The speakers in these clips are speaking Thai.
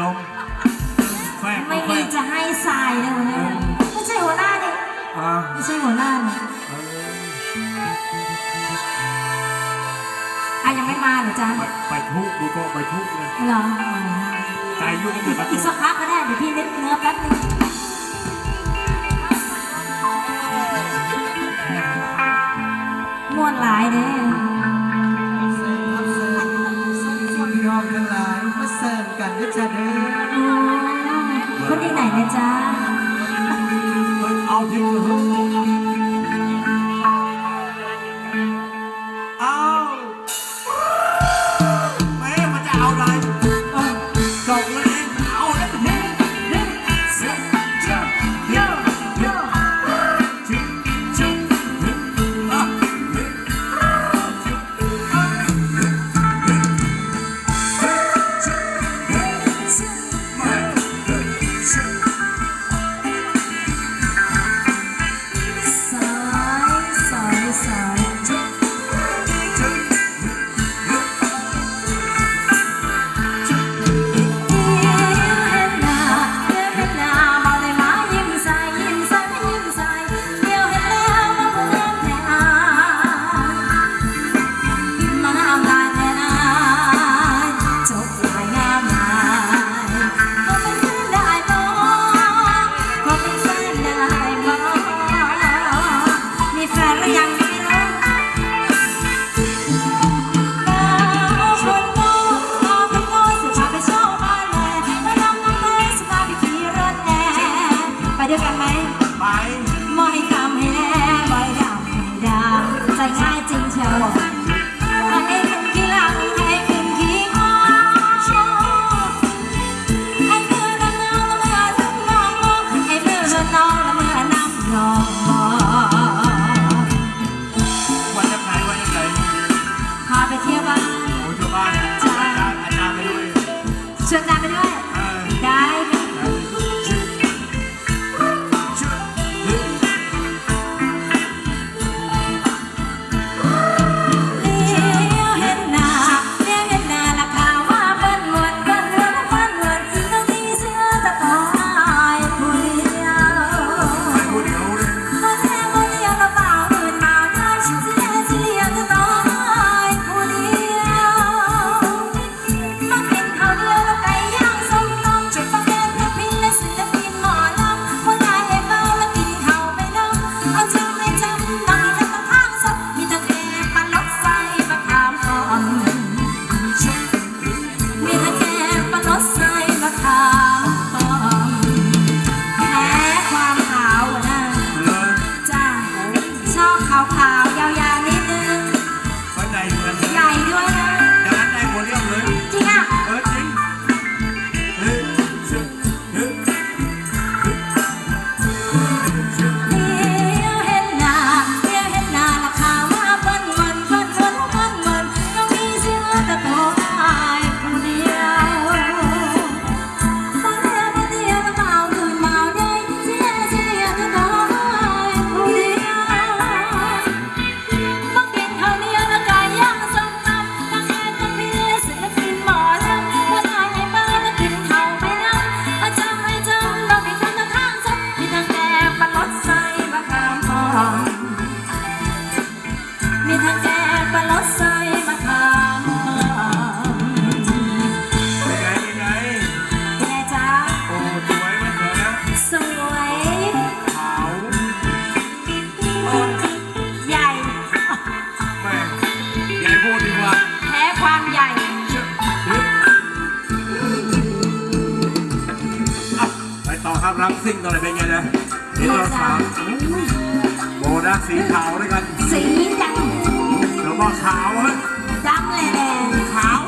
นมไม่มีจะให้ทรายเลยไม่ใช่หัวหน้าดิไม่ใช่หัวหน้าดิอ่ยังไม่มาหรือจ๊ะไปทุกูก็ไปทุกข์เลยเหรอใจยุ่งกันอยู่ปีตูกสักพักก็ได้เดี๋ยวพี่นึกเนื้อแป๊บนึงม่วนหลายเด้ ต่อครับรักซิ่งตอะไรเป็นไงนะนี่เราสามโบนัสสีขาวด้วยกัน สีดำแล้วก็ขาวฮะดำแหละขาว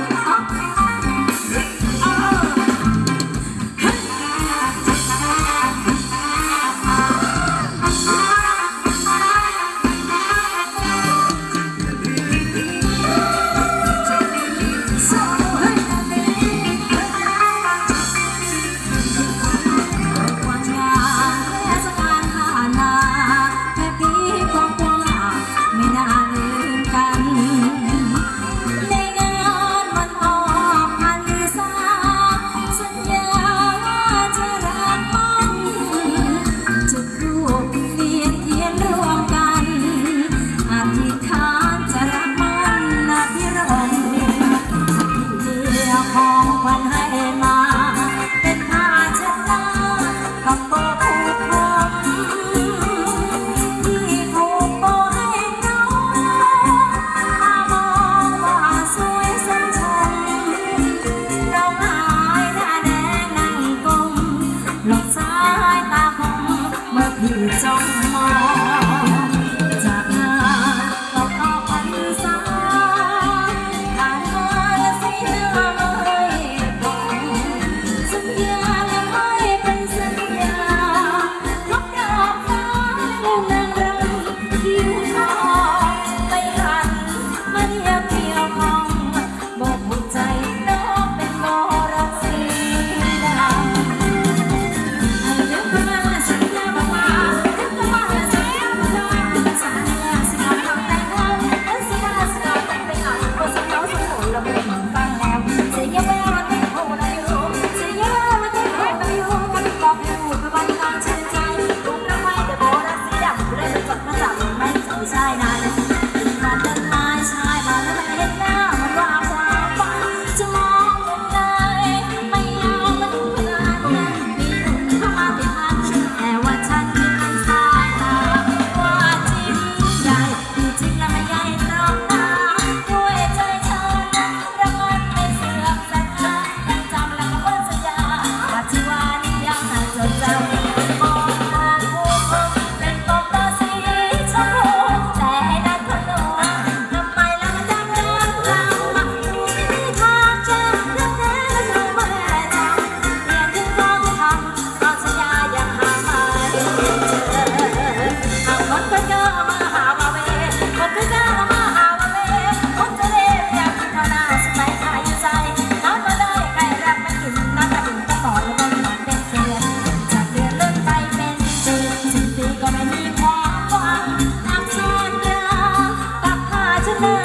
หน้า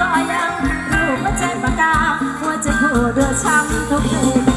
ก็ยังรู้ว่าใจปากกาหัวใจโคตรช้ำทุกเรื่